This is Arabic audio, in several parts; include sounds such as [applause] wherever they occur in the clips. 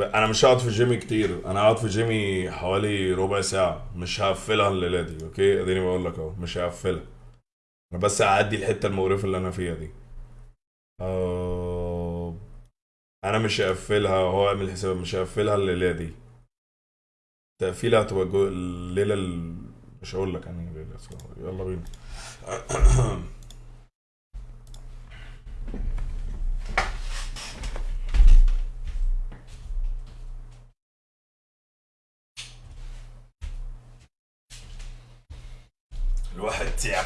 أنا مش هقعد في ال game كتير. أنا هقعد في جيمي حوالي ربع ساعة. مش هقفلها الليلة دي okay؟ أديني بقول لك أهو. مش هقفلها. أنا بس هعدي الحتة المقرفة اللي أنا فيها دي. آه... أنا مش هقفلها. هو اعمل حساب مش هقفلها الليلة دي. تقفيلها هتبقى جو... الليلة ال... مش هقول لك يعني يلا بينا. [clears throat]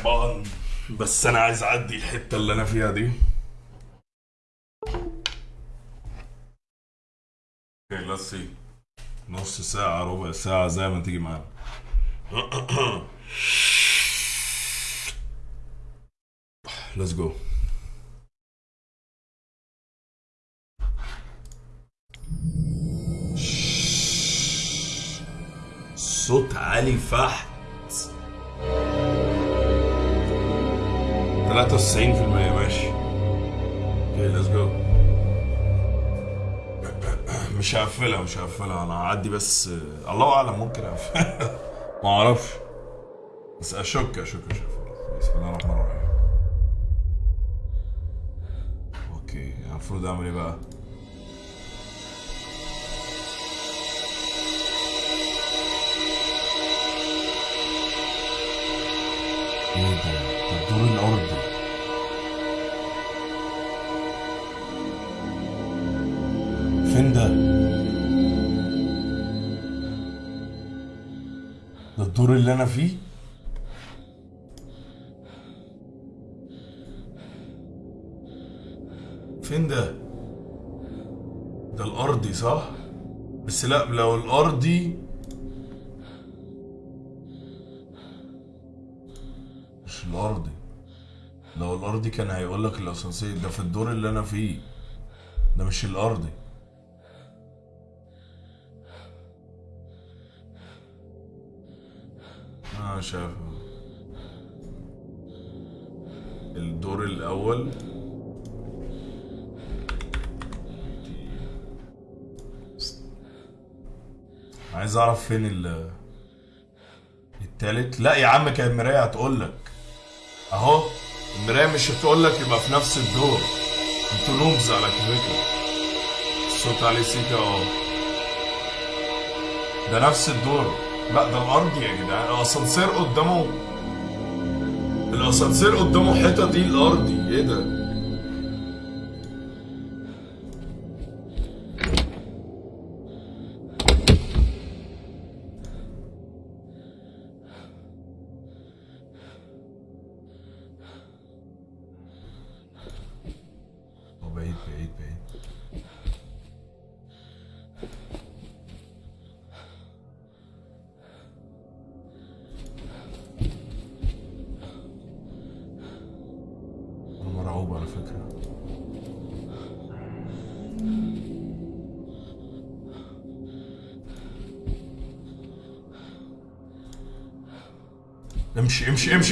تعبان بس أنا عايز أعدي الحتة اللي أنا فيها دي. أوكي let's see. نص ساعة ربع ساعة زي ما تيجي معانا. [clears throat] Let's go. صوت عالي فحت 93% ماشي. Okay let's go مش هقفلها مش هقفلها. أنا هعدي بس الله أعلم ممكن أقفلها. [laughs] ما أعرفش. بس أشك أشك أشك. بسم الله الرحمن الرحيم. Okay المفروض أعمل إيه بقى؟ اللي أنا فيه؟ فين ده؟ ده الأرضي صح؟ بس لا لو الأرضي مش الأرضي. لو الأرضي كان هيقول لك الأسانسير ده في الدور اللي أنا فيه. ده مش الأرضي. شايف الدور الأول. عايز أعرف فين ال التالت؟ لا يا عم كان المرايه هتقول لك أهو المراية مش هتقول لك يبقى في نفس الدور. أنتوا نوبز على فكره الصوت عليه سيكا أهو. ده نفس الدور. لا ده الأرض يا جدعان. الأسانسير قدامه الأسانسير قدامه حيطه دي الارضي إيه ده؟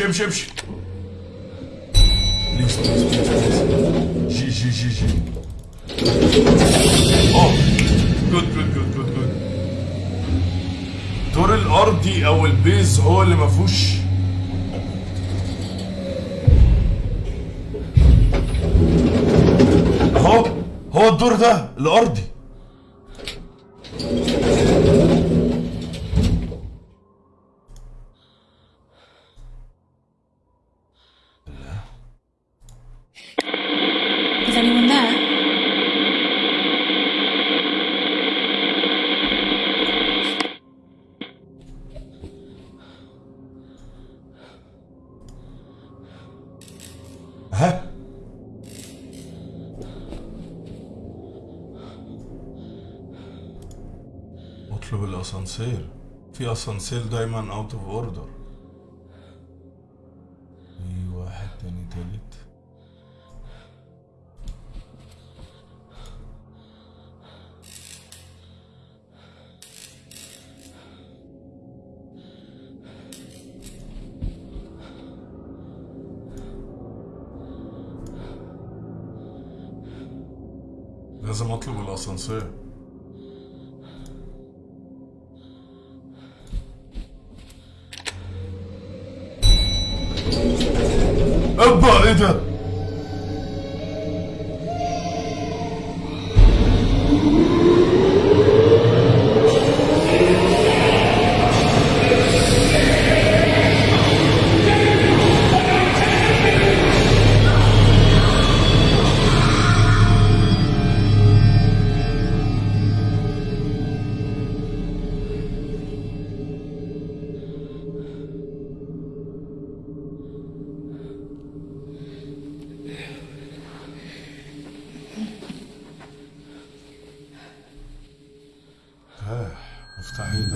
امشي امشي امشي اطلب الاسانسير في أسانسير دايما اوت اوف اوردر آه، مفتاح إيه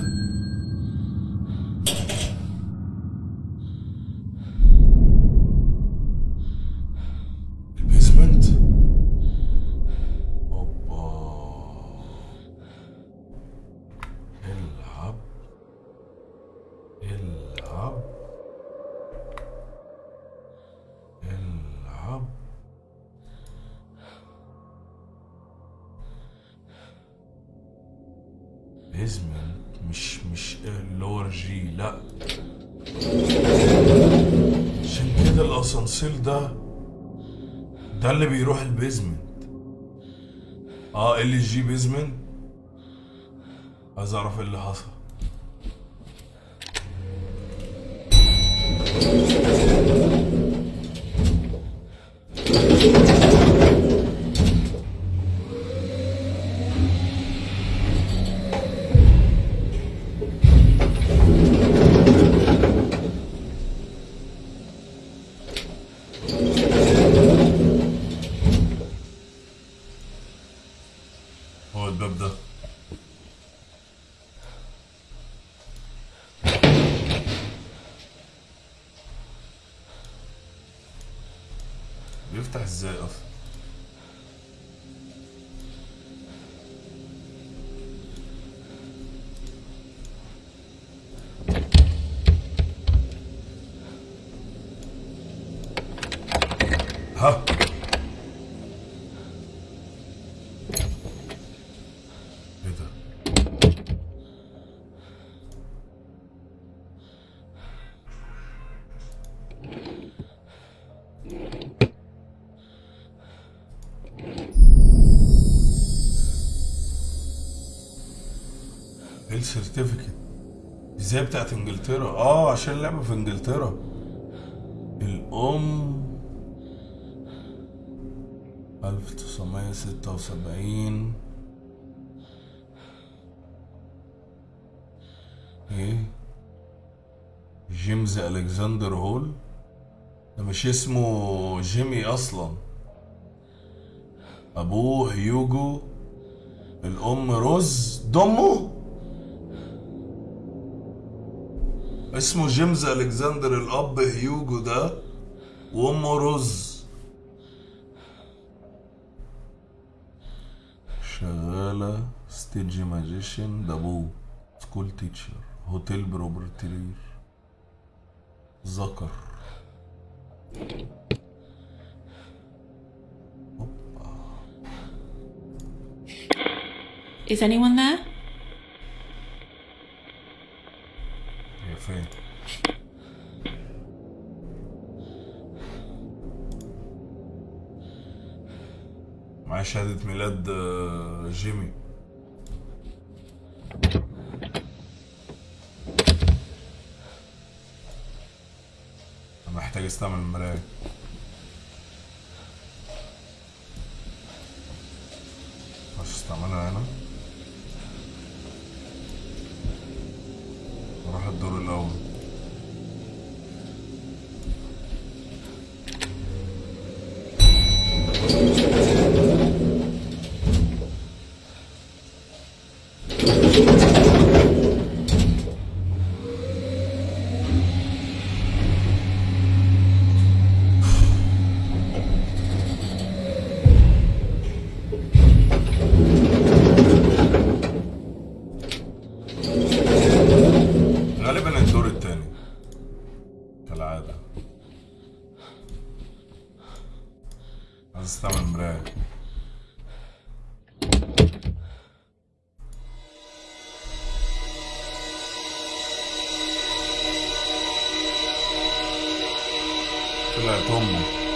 اللي بيروح ال basement. آه ال جي basement. عايز أعرف إيه اللي حصل. deserve. ال certificate إزاي بتاعت إنجلترا؟ آه عشان اللعبة في إنجلترا. الأم 1976 إيه؟ جيمز ألكسندر هول. ده مش اسمه جيمي أصلا. أبوه هيوجو. الأم روز. دمه؟ اسمه جيمز ألكسندر الأب هيوجو ده وأمه روز. شغالة stage magician ده أبوه. school teacher. hotel proprietor ذكر Is anyone there? هي فين معايا شهادة ميلاد آه، جيمي. محتاج أستعمل المراية. la tomo.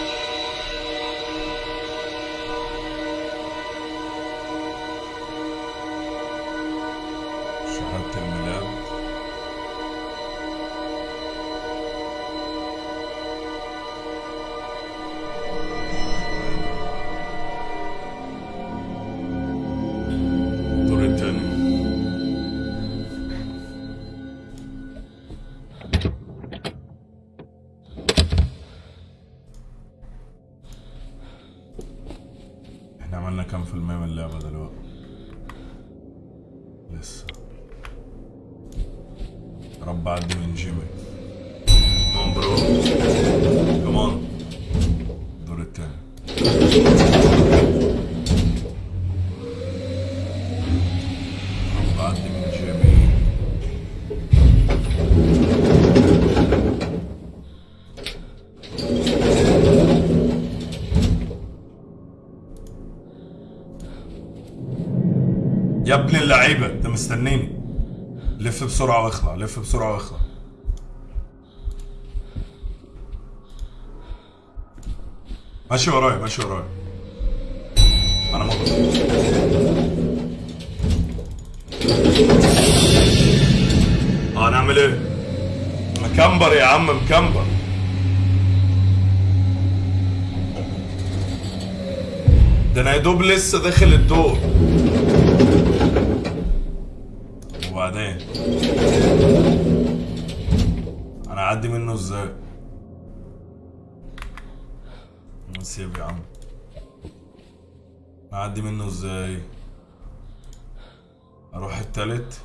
يا ابن اللعيبة انت مستنيني. لف بسرعة واخلع لف بسرعة واخلع. ماشي ورايا ماشي ورايا. أنا مغلق آه نعمل إيه؟ مكمبر يا عم مكمبر. ده أنا يا دوب لسه داخل الدور. وبعدين؟ أنا اعدي منه إزاي؟ نسيب يا عم. اعدي منه إزاي؟ أروح التالت؟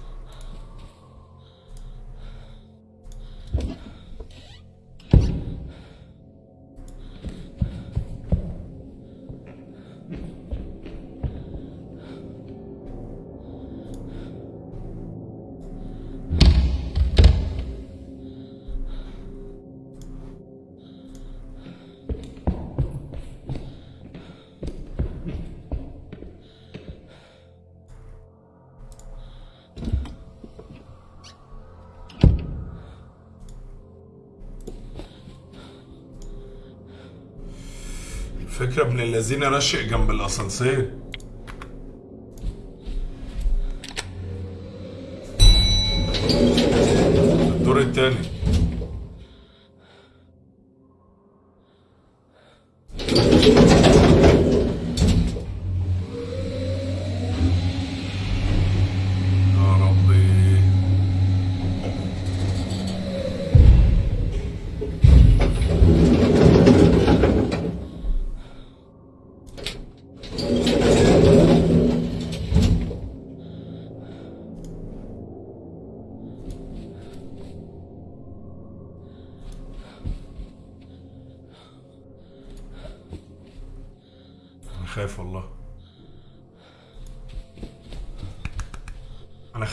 فكرة ابن الذين رشق جنب الأسانسير.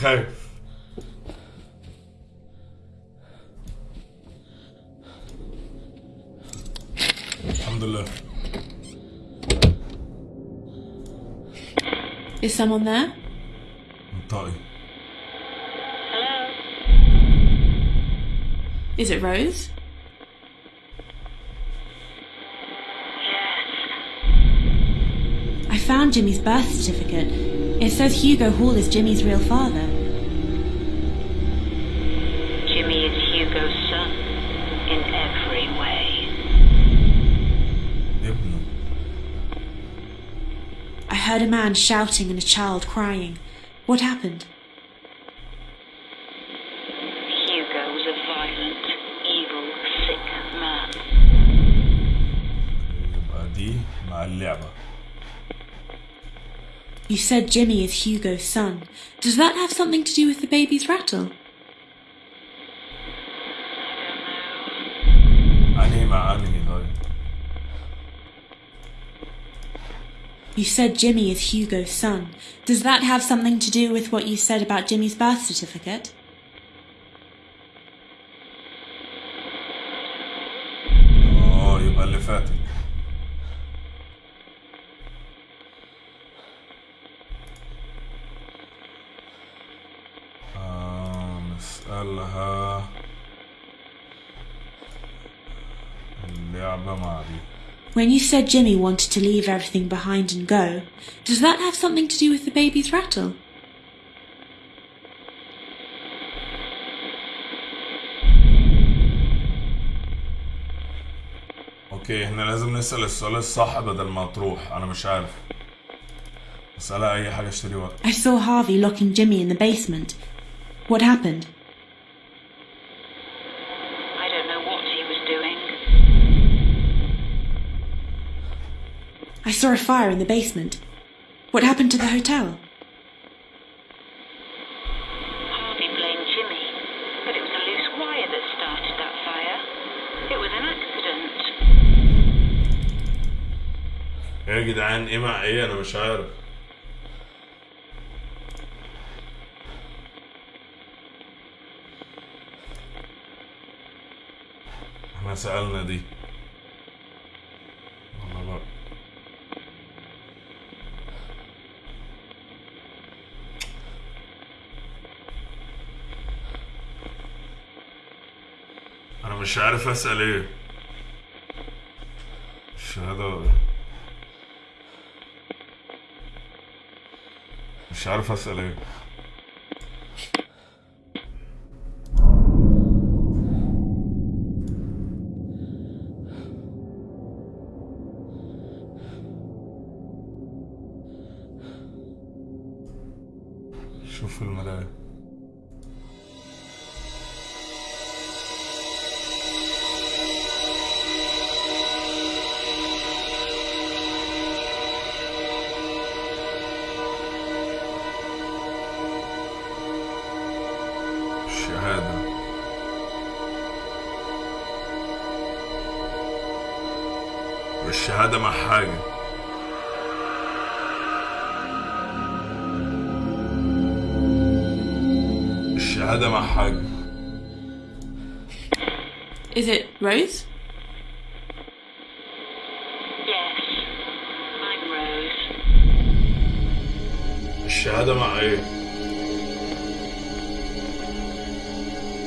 Okay. Alhamdulillah. Is someone there? Party. Hello. Is it Rose? Yes. I found Jimmy's birth certificate. It says Hugo Hall is Jimmy's real father. man shouting and a child crying. What happened? Hugo was a violent, evil, sick man. يبقى دي مع اللعبة You said Jimmy is Hugo's son. Does that have something to do with the baby's rattle? You said Jimmy is Hugo's son. Does that have something to do with what you said about Jimmy's birth certificate? When you said Jimmy wanted to leave everything behind and go, does that have something to do with the baby's rattle? اوكي احنا لازم نسأل السؤال الصح بدل ما تروح انا مش عارف اسألها اي حاجة اشتري وقت I saw Harvey locking Jimmy in the basement. What happened? I saw a fire in the basement. What happened to the hotel? Harvey blamed Jimmy, but it was a loose wire that started that fire. It was an accident. ايه يا جدعان ايه مع ايه انا مش عارف احنا سألنا دي مش عارف أسأل إيه. الشهادة مش عارف أسأل إيه. الشهادة مع حاجة Is it Rose? Yes, I'm Rose. الشهادة مع إيه؟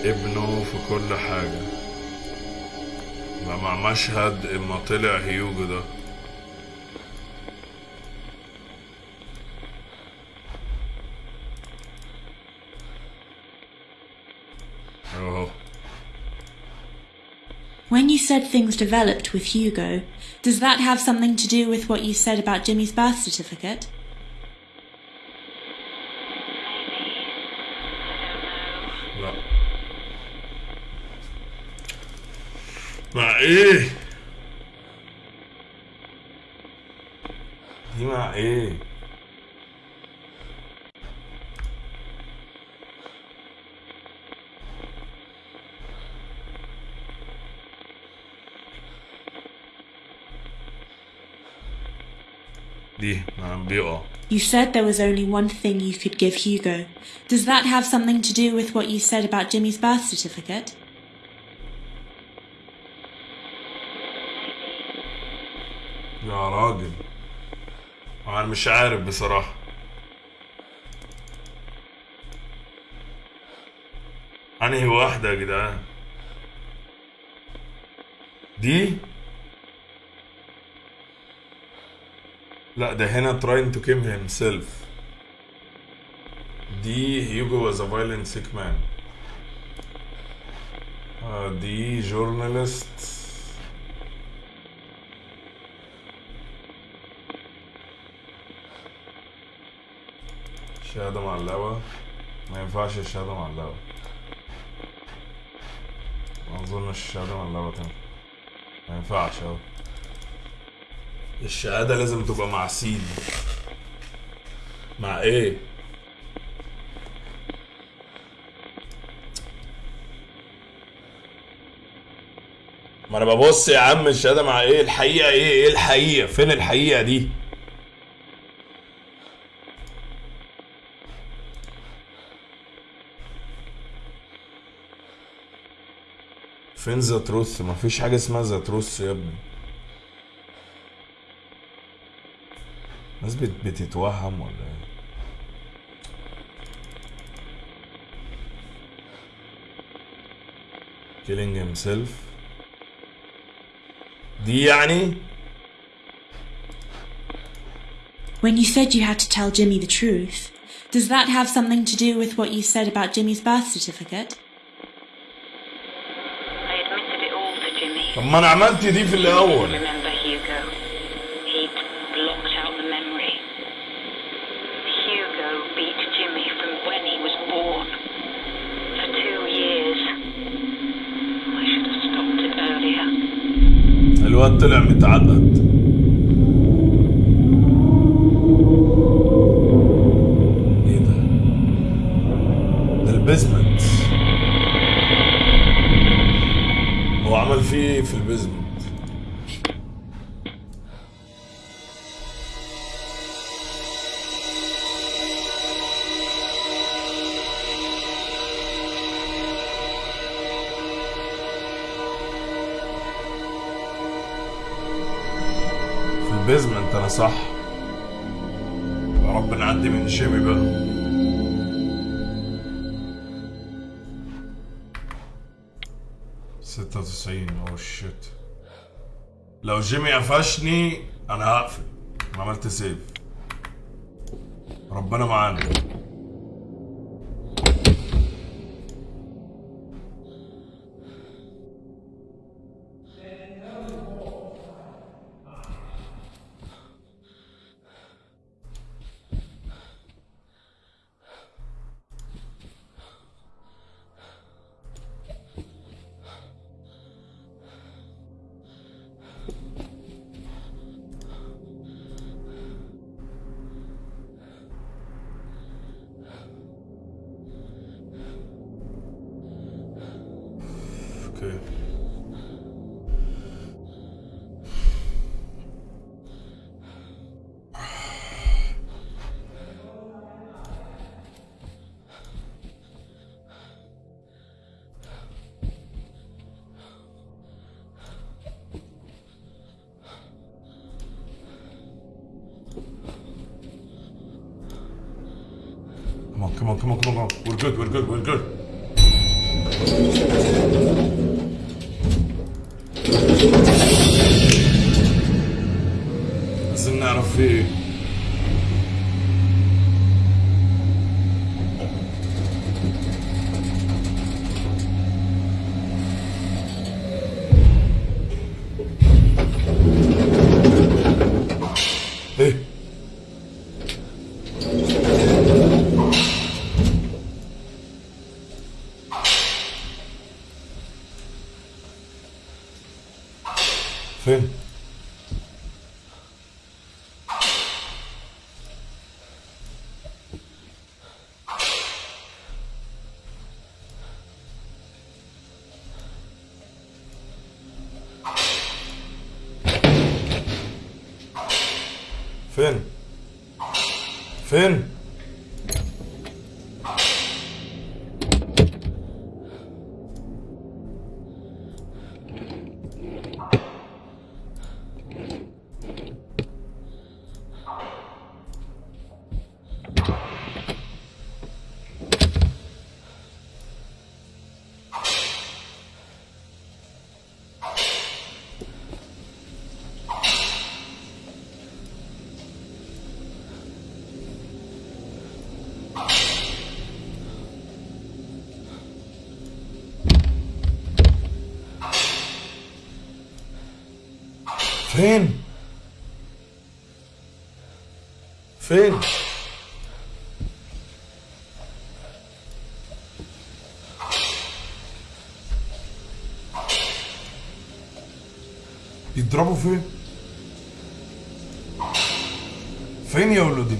ابنه في كل حاجة ما مع مشهد إما طلع هيوجو ده said things developed with Hugo. Does that have something to do with what you said about Jimmy's birth certificate? No. Eh. He eh. ايه دي مع ايه دي مع بيقع You said there was only one thing you could give Hugo. Does that have something to do with what you said about Jimmy's birth certificate? يا راجل انا مش عارف بصراحة انهي واحدة يا جدعان دي لا ده هنا trying to kill himself. دي Hugo was a violent sick man. دي journalist. شهادة معلقة ما ينفعش الشهادة معلقة ما أظنش الشهادة معلقة تنفع. ما ينفعش أهو. الشهادة لازم تبقى مع سين مع إيه؟ ما أنا ببص يا عم الشهادة مع إيه؟ الحقيقة إيه؟ إيه الحقيقة؟ فين الحقيقة دي؟ فين ذا تروث مفيش حاجة اسمها ذا تروث يا ابني الناس بت- بتتوهم ولا ايه killing himself دي يعني When you said you had to tell Jimmy the truth, does that have something to do with what you said about Jimmy's birth certificate? I admitted it all to Jimmy. طب ما انا عملت دي في الاول الواد طلع متعقد إيه ده ده؟ البيزمنت. هو عمل فيه إيه في البيزمنت؟ صح؟ يا رب نعدي من جيمي بقى. ستة وتسعين. اوه شيت لو جيمي قفشني أنا هقفل. أنا عملت سيف ربنا معانا. Come on, come on, come on, come on. We're good, we're good, we're good. فين فين؟ فين؟ يضربوا فين؟ فين يا ولدي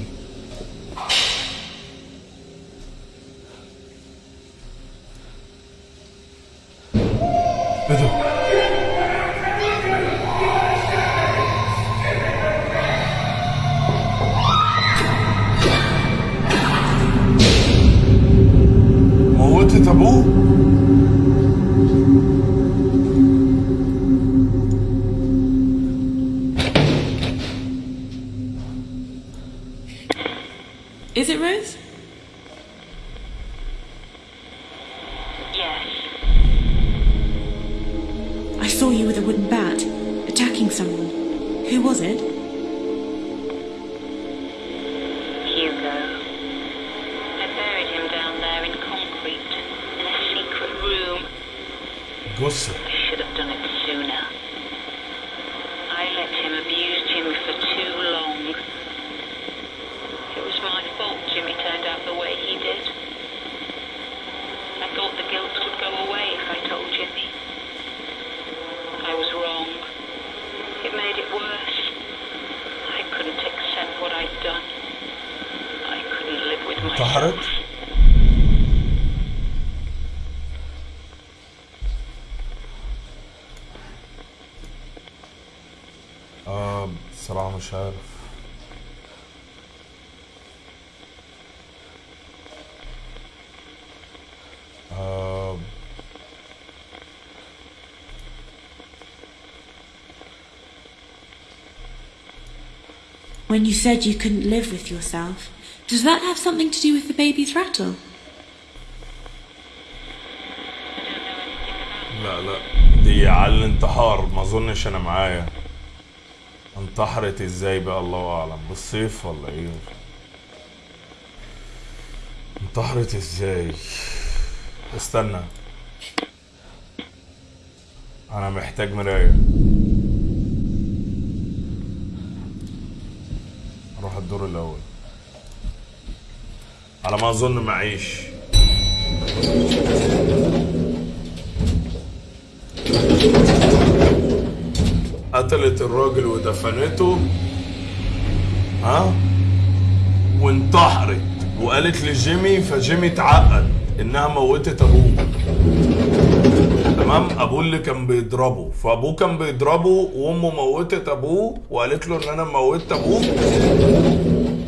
آه بصراحة مش عارف آه When you said you couldn't live with yourself, does that have something to do with the baby's rattle? لا لا دي على الانتحار ما اظنش أنا معايا انتحرت إزاي بقى؟ الله أعلم. بالصيف ولا إيه؟ انتحرت إزاي؟ استنى. أنا محتاج مراية. أروح الدور الأول. على ما أظن معيش. قتلت الراجل ودفنته ها؟ وانتحرت. وقالت لجيمي فجيمي اتعقد إنها موتت أبوه. تمام؟ أبوه اللي كان بيضربه. فأبوه كان بيضربه وأمه موتت أبوه وقالت له إن أنا موتت أبوه.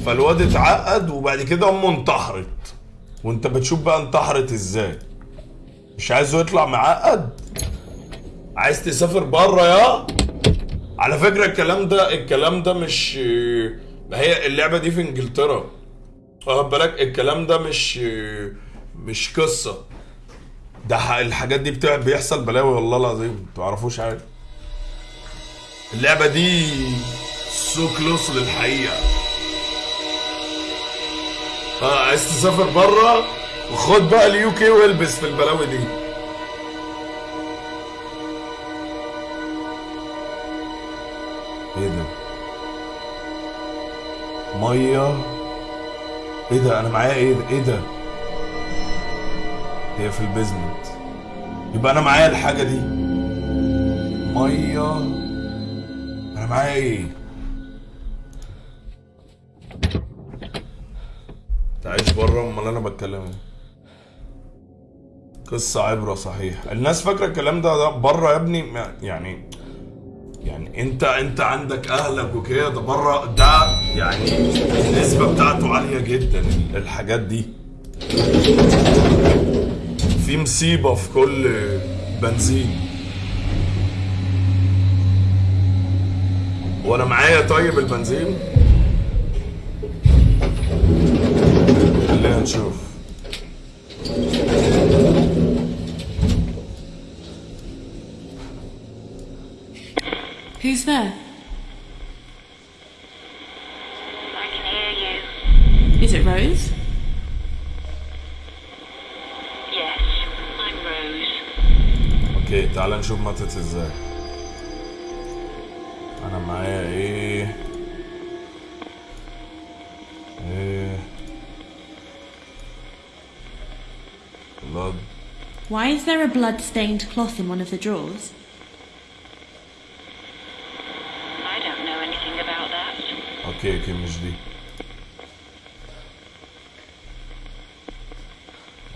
فالواد اتعقد وبعد كده أمه انتحرت. وأنت بتشوف بقى انتحرت إزاي. مش عايزه يطلع معقد؟ عايز تسافر بره يا؟ على فكرة الكلام ده الكلام ده مش ما هي اللعبة دي في إنجلترا. واخد بالك؟ الكلام ده مش مش قصة. ده الحاجات دي بتاع بيحصل بلاوي والله العظيم. ما تعرفوش حاجة. اللعبة دي سو كلوس للحقيقة. آه عايز تسافر بره؟ وخد بقى ال UK والبس في البلاوي دي. مية. إيه ده؟ أنا معايا إيه ده؟ إيه ده؟ هي في ال basement يبقى أنا معايا الحاجة دي. مية. أنا معايا إيه؟ تعيش بره؟ أمال أنا بتكلم. قصة عبرة صحيح. الناس فاكرة الكلام ده ده بره يا ابني؟ يعني يعني انت انت عندك اهلك وكده ده بره ده يعني النسبة بتاعته عالية جدا الحاجات دي. في مصيبة في كل بنزين. وأنا معايا طيب البنزين؟ خلينا نشوف. Who's there? I can hear you. Is it Rose? Yes, I'm Rose. اوكي تعال نشوف ماتت ازاي انا معايا ايه ايه blood Why is there a blood-stained cloth in one of the drawers? okay okay مش دي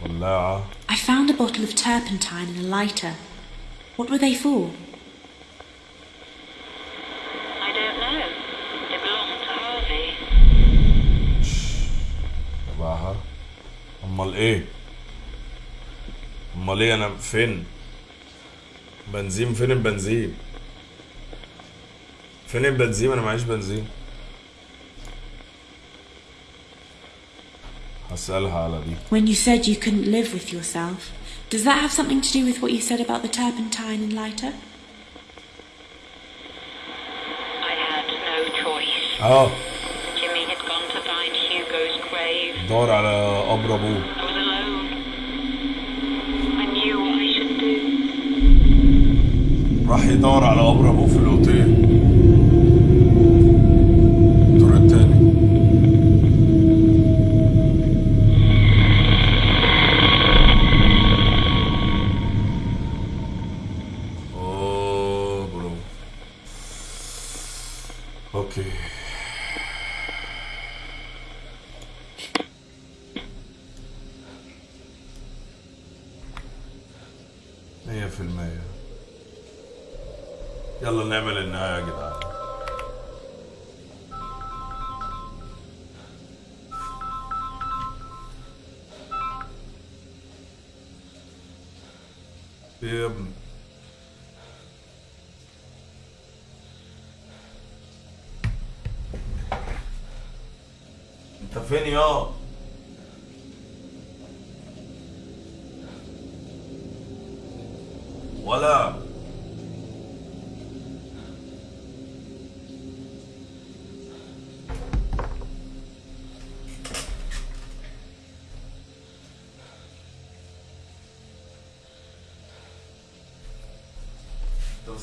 ولاعة I found a bottle of turpentine and a lighter. What were they for? I don't know. They belong to Harvey. تبعها امال إيه امال إيه أنا فين بنزين فين البنزين فين البنزين أنا معيش بنزين When you said you couldn't live with yourself, does that have something to do with what you said about the turpentine and lighter? I had no choice. اه Jimmy had gone to find Hugo's grave. دور على قبر ابوه I was alone. I knew what I should do. راح يدور على قبر ابوه في الاوتيل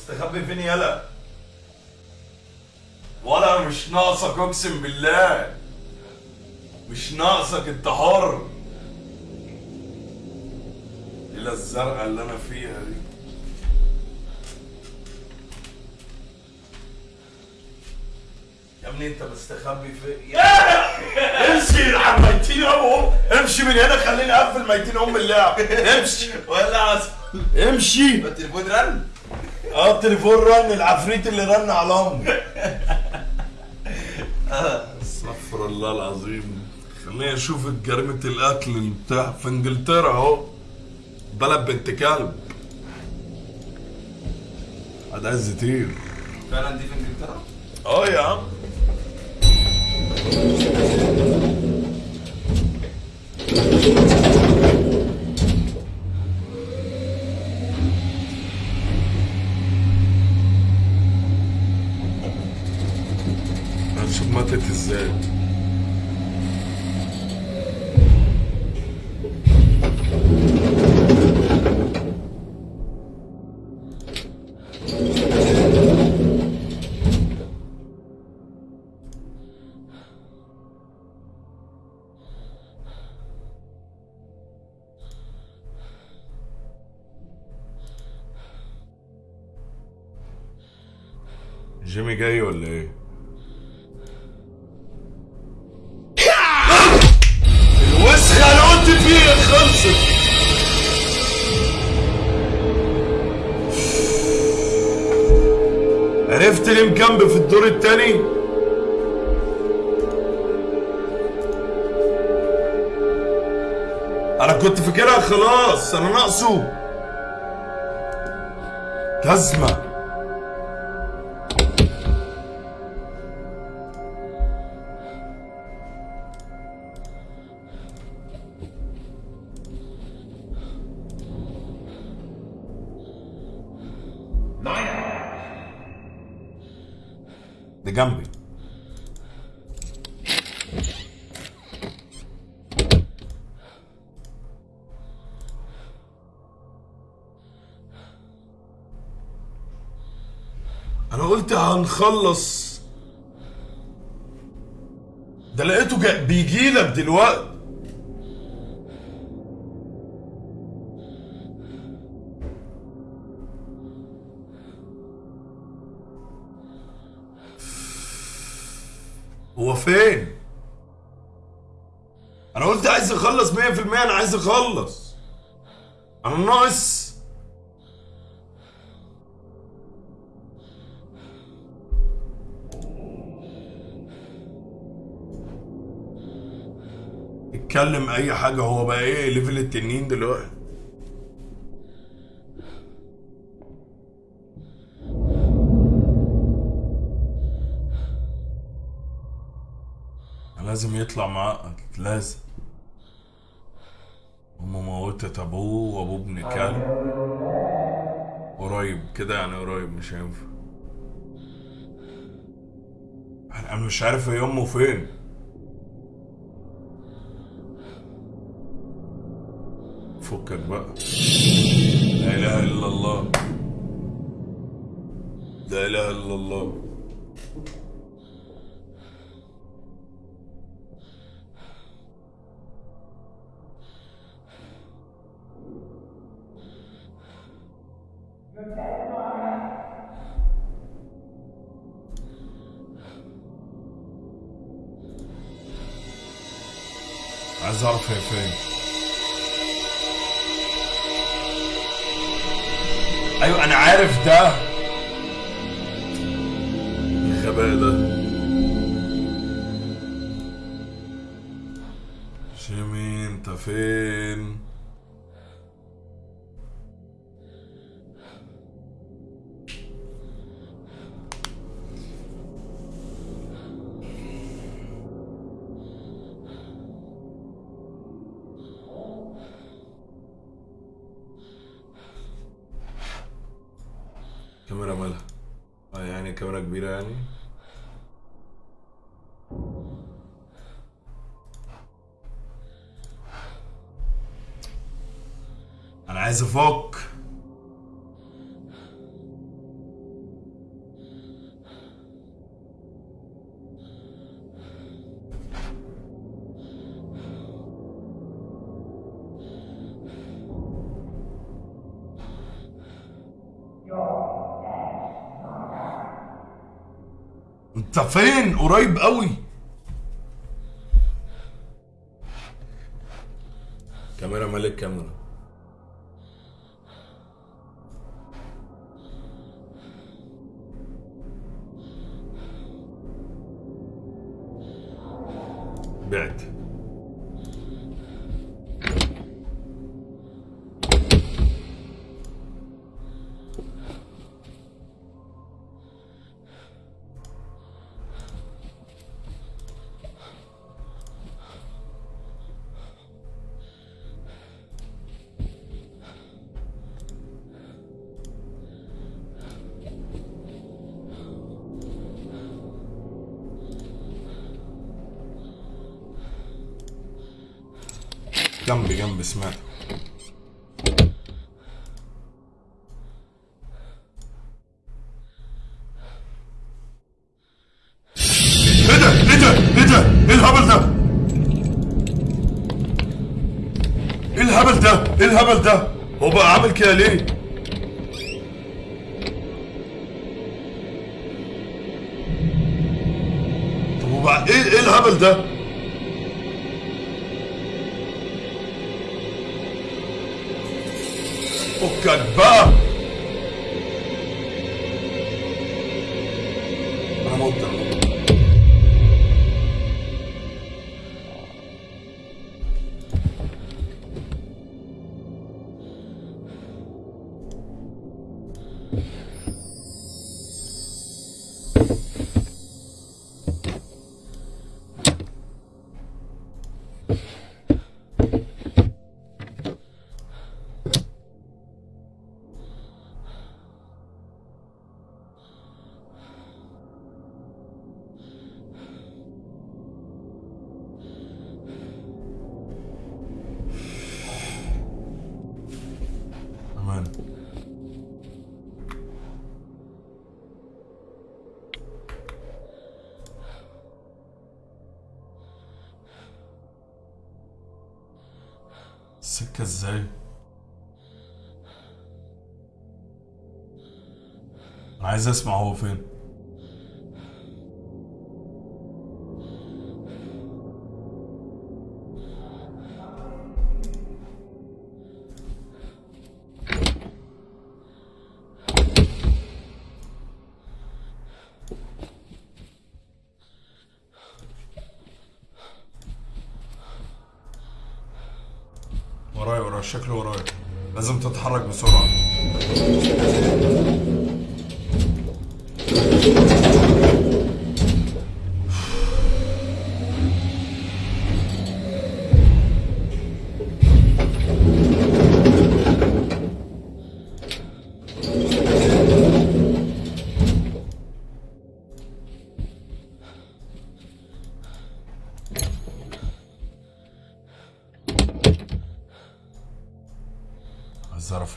مستخبي فين يلا. ولا مش ناقصك أقسم بالله. مش ناقصك انت حر إلى الزرقاء اللي أنا فيها دي. يا ابني أنت مستخبي في يا [laughs] امشي على ميتين أم امشي من هنا خليني أقفل ميتين أم اللعب. [laughs] امشي. ولا عسل امشي. التليفون رن آه التليفون رن العفريت اللي رن على امي استغفر الله العظيم. خليني أشوف جريمة الاكل اللي بتاع في إنجلترا أهو. بلد بنت كلب. هذا عايز يطير؟ فعلا دي في إنجلترا؟ آه يا عم. هنشوف ماتت إزاي جيمي جاي ولا خلصت عرفت ليه مكمب في الدور التاني؟ أنا كنت فاكرها خلاص أنا ناقصه. جزمة. قلت هنخلص ده لقيته بيجي لك دلوقتي هو فين؟ أنا قلت عايز أخلص 100% أنا عايز أخلص أنا ناقص اتكلم أي حاجة هو بقى إيه ليفل التنين دلوقتي؟ لازم يطلع معقد لازم. أمه موتت أبوه وأبوه ابن كلب قريب كده يعني قريب مش هينفع. أنا مش عارف هي أمه فين. فكك بقى. لا إله إلا الله. لا إله إلا الله. جيمي انت فين كاميرا مالها؟ آه يعني كاميرا كبيرة يعني. عايز افك انت فين؟ قريب قوي. كاميرا مالك كاميرا. جنبي جنبي سمعت إيه ده؟ إيه ده؟ إيه الهبل ده؟ إيه الهبل ده؟ إيه الهبل ده؟ هو بقى عامل كده ليه؟ السكة إزاي؟ أنا عايز أسمع هو فين شكله ورايا. لازم تتحرك بسرعة.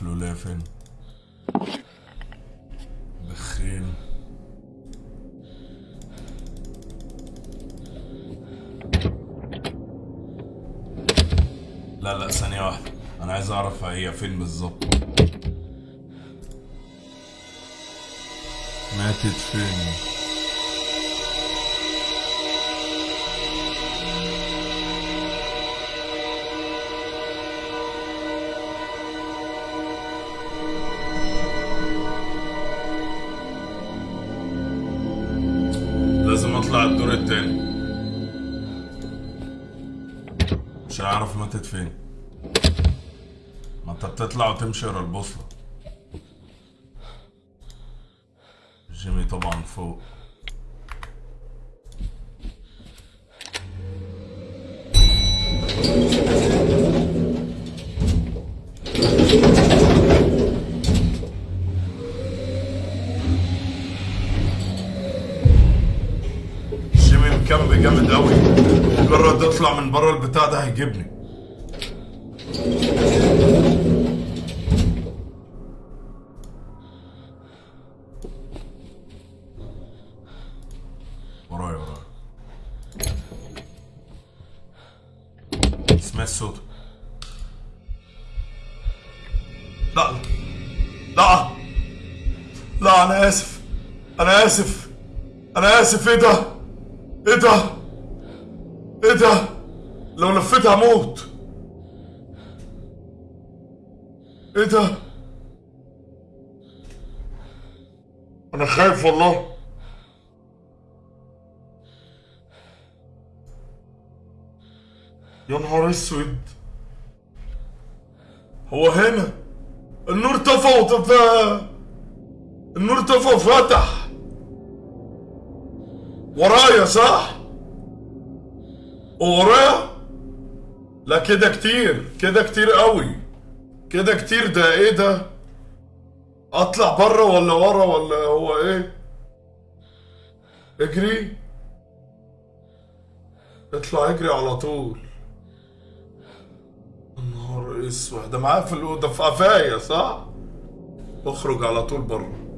عايز اعرف الولاية فين بخيل لا لا ثانية واحدة. أنا عايز أعرف هي فين بالظبط. ماتت فين؟ الدور التاني. مش هعرف ماتت فين ما انت بتطلع وتمشي ورا البوصلة. ده هيجيبني. ورايا ورايا. سمعت صوته لا لا. لا أنا آسف. أنا آسف. أنا آسف. إيه ده؟ إيه ده؟ إيه ده؟ لو لفيت هموت. إيه ده؟ أنا خايف والله. يا نهار أسود. هو هنا؟ النور طفى وطفى. النور طفى وفتح. ورايا صح؟ ورايا لا كده كتير كده كتير قوي. كده كتير ده إيه ده؟ اطلع بره ولا ورا ولا هو إيه؟ اجري. اطلع اجري على طول. نهار اسود ده معاه في الأوضة في قفايا صح؟ اخرج على طول بره.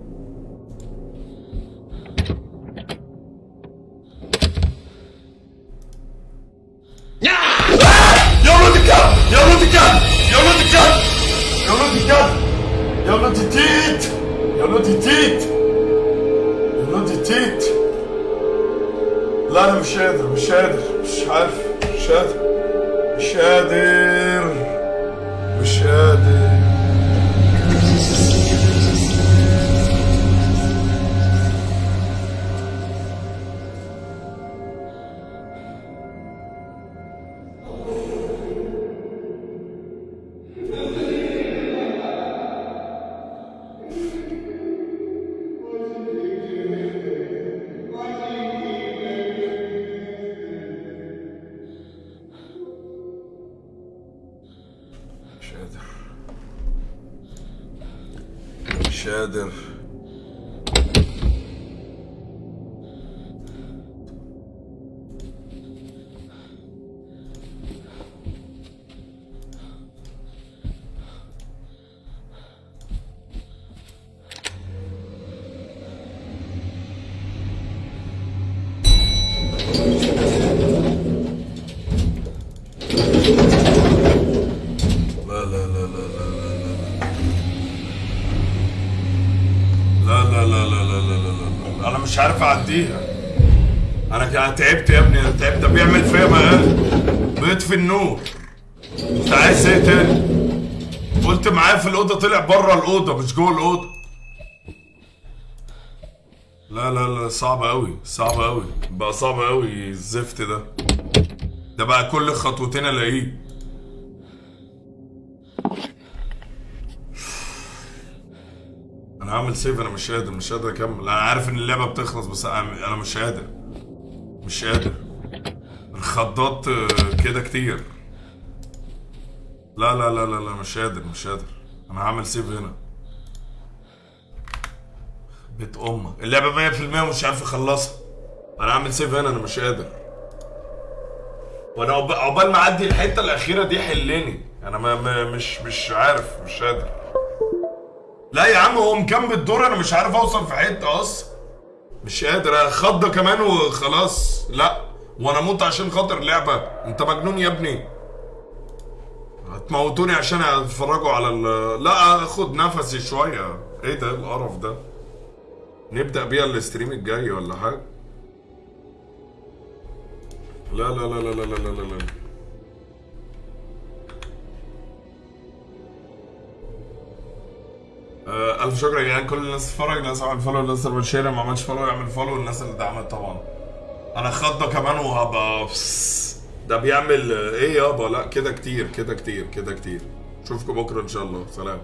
يا ولد التيت يا ولد التيت لا أنا مش قادر مش قادر مش عارف مش قادر مش قادر مش قادر. طلع بره الأوضة مش جوه الأوضة. لا لا لا صعب قوي صعب قوي بقى صعب قوي الزفت ده. ده بقى كل خطوتين ألاقيه. أنا هعمل سيف أنا مش قادر مش قادر أكمل. أنا عارف إن اللعبة بتخلص بس أنا مش قادر مش قادر. الخضات آه، كده كتير. لا لا لا لا مش قادر مش قادر. أنا هعمل سيف هنا. بيت أمك. اللعبة 100% مش عارف أخلصها. أنا هعمل سيف هنا أنا مش قادر. وأنا عقب- عقبال ما أعدي الحتة الأخيرة دي حلني. أنا ما ما مش مش عارف مش قادر. لا يا عم هو مكمل الدور أنا مش عارف أوصل في حتة أصلا. مش قادر خضة كمان وخلاص. لا وأنا أموت عشان خاطر لعبه أنت مجنون يا ابني. هتموتوني عشان اتفرجوا على ال لا اخد نفسي شوية. إيه ده؟ القرف ده؟ نبدأ بيها ال stream الجاي ولا حاجة؟ لا لا لا لا لا لا لا لا, لا. آه، ألف شكر يا كل الناس تتفرج الناس عملت follow الناس اللي بت share ما عملش follow يعمل follow الناس اللي دعمت طبعا. أنا خضة كمان وهبقى ده بيعمل إيه يابا؟ لا كده كتير كده كتير كده كتير. اشوفكم بكرة إن شاء الله. سلام.